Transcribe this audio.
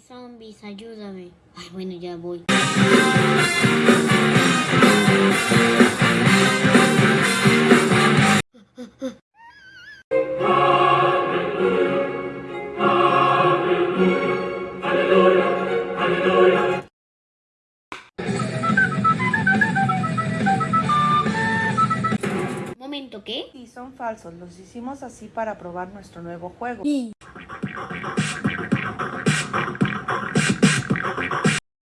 Zombies, ayúdame. Ay, bueno, ya voy. Momento, ¿qué? Y son falsos, los hicimos así para probar nuestro nuevo juego.